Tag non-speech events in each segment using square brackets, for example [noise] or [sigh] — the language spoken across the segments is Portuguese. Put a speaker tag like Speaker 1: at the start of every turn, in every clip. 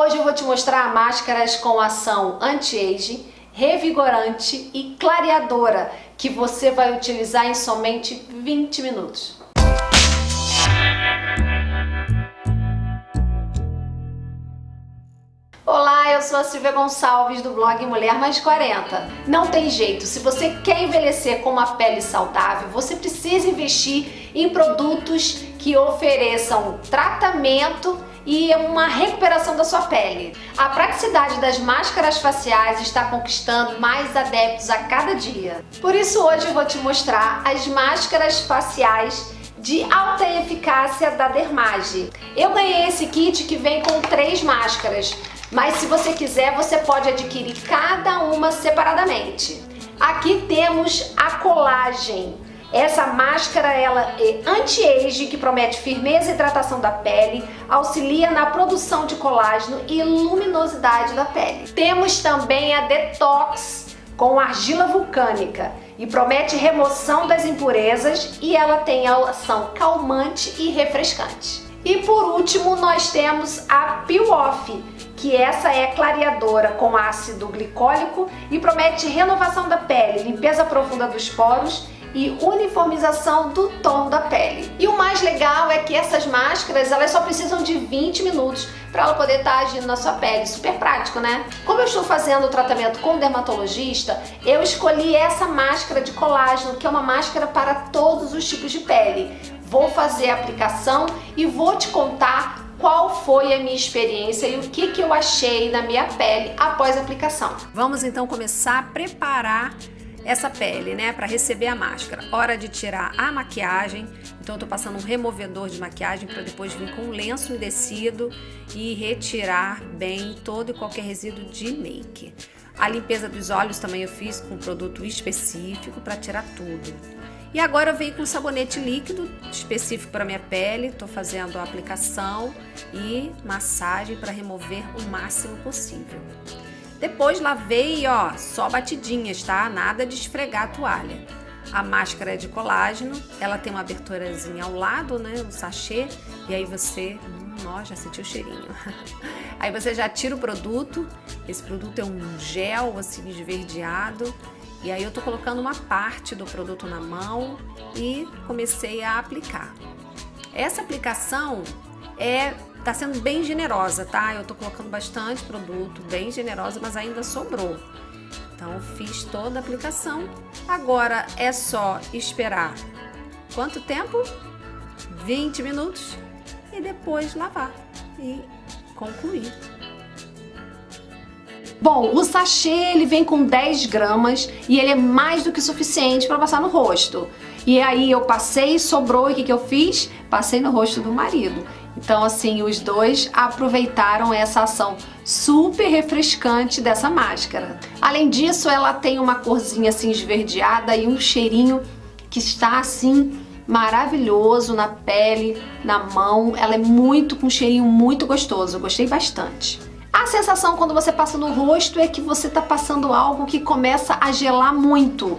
Speaker 1: Hoje eu vou te mostrar máscaras com ação anti-age, revigorante e clareadora que você vai utilizar em somente 20 minutos. Olá, eu sou a Silvia Gonçalves do blog Mulher Mais 40. Não tem jeito, se você quer envelhecer com uma pele saudável, você precisa investir em produtos que ofereçam tratamento e uma recuperação da sua pele. A praticidade das máscaras faciais está conquistando mais adeptos a cada dia. Por isso hoje eu vou te mostrar as máscaras faciais de alta eficácia da Dermage. Eu ganhei esse kit que vem com três máscaras, mas se você quiser, você pode adquirir cada uma separadamente. Aqui temos a colagem. Essa máscara ela é anti-age, que promete firmeza e hidratação da pele, auxilia na produção de colágeno e luminosidade da pele. Temos também a Detox com argila vulcânica e promete remoção das impurezas e ela tem ação calmante e refrescante. E por último nós temos a Peel Off, que essa é clareadora com ácido glicólico e promete renovação da pele, limpeza profunda dos poros e uniformização do tom da pele. E o mais legal é que essas máscaras elas só precisam de 20 minutos para ela poder estar tá agindo na sua pele. Super prático, né? Como eu estou fazendo o tratamento com dermatologista, eu escolhi essa máscara de colágeno, que é uma máscara para todos os tipos de pele. Vou fazer a aplicação e vou te contar qual foi a minha experiência e o que, que eu achei na minha pele após a aplicação.
Speaker 2: Vamos então começar a preparar essa pele, né, para receber a máscara. Hora de tirar a maquiagem, então eu tô passando um removedor de maquiagem para depois vir com um lenço umedecido e retirar bem todo e qualquer resíduo de make. A limpeza dos olhos também eu fiz com um produto específico para tirar tudo. E agora eu venho com sabonete líquido específico para minha pele, estou fazendo a aplicação e massagem para remover o máximo possível. Depois lavei, ó, só batidinhas, tá? Nada de esfregar a toalha. A máscara é de colágeno, ela tem uma aberturazinha ao lado, né, um sachê, e aí você, hum, ó, já sentiu o cheirinho. [laughs] aí você já tira o produto, esse produto é um gel assim esverdeado, e aí eu tô colocando uma parte do produto na mão e comecei a aplicar. Essa aplicação é Tá sendo bem generosa, tá? Eu tô colocando bastante produto, bem generosa, mas ainda sobrou. Então, fiz toda a aplicação. Agora é só esperar quanto tempo? 20 minutos e depois lavar e concluir.
Speaker 1: Bom, o sachê ele vem com 10 gramas e ele é mais do que suficiente para passar no rosto. E aí eu passei, sobrou e o que, que eu fiz? Passei no rosto do marido. Então, assim, os dois aproveitaram essa ação super refrescante dessa máscara. Além disso, ela tem uma corzinha assim esverdeada e um cheirinho que está assim maravilhoso na pele, na mão. Ela é muito com um cheirinho muito gostoso. Eu gostei bastante. A sensação quando você passa no rosto é que você está passando algo que começa a gelar muito.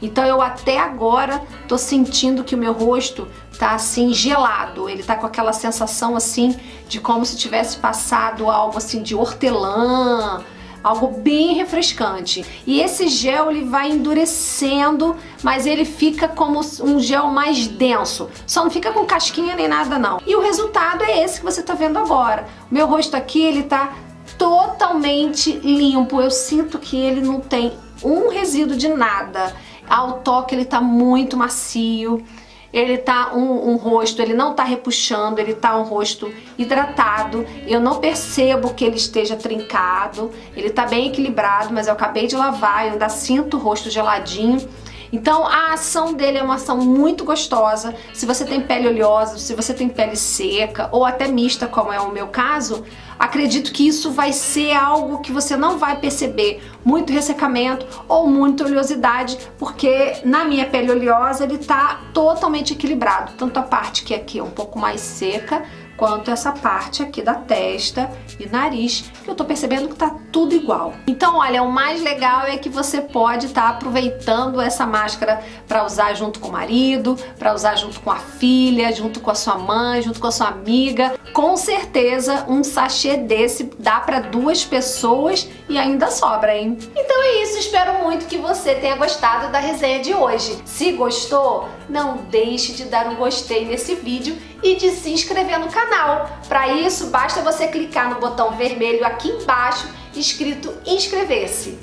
Speaker 1: Então eu até agora tô sentindo que o meu rosto tá assim gelado, ele tá com aquela sensação assim de como se tivesse passado algo assim de hortelã, algo bem refrescante. E esse gel ele vai endurecendo, mas ele fica como um gel mais denso. Só não fica com casquinha nem nada não. E o resultado é esse que você tá vendo agora. O meu rosto aqui ele tá totalmente limpo. Eu sinto que ele não tem um resíduo de nada. Ao toque ele tá muito macio, ele tá um, um, rosto, ele não tá repuxando, ele tá um rosto hidratado. Eu não percebo que ele esteja trincado, ele tá bem equilibrado, mas eu acabei de lavar, eu ainda sinto o rosto geladinho. Então a ação dele é uma ação muito gostosa. Se você tem pele oleosa, se você tem pele seca ou até mista, como é o meu caso, acredito que isso vai ser algo que você não vai perceber muito ressecamento ou muita oleosidade, porque na minha pele oleosa ele tá totalmente equilibrado. Tanto a parte que aqui é um pouco mais seca, quanto essa parte aqui da testa e nariz, eu tô percebendo que tá tudo igual. Então, olha, o mais legal é que você pode estar tá aproveitando essa máscara para usar junto com o marido, para usar junto com a filha, junto com a sua mãe, junto com a sua amiga. Com certeza, um sachê desse dá para duas pessoas e ainda sobra, hein? Então é isso, espero muito que você tenha gostado da resenha de hoje. Se gostou, não deixe de dar um gostei nesse vídeo e de se inscrever no canal. Para isso, basta você clicar no botão vermelho aqui embaixo escrito inscrever-se.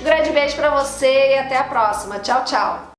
Speaker 1: Um grande beijo para você e até a próxima. Tchau, tchau!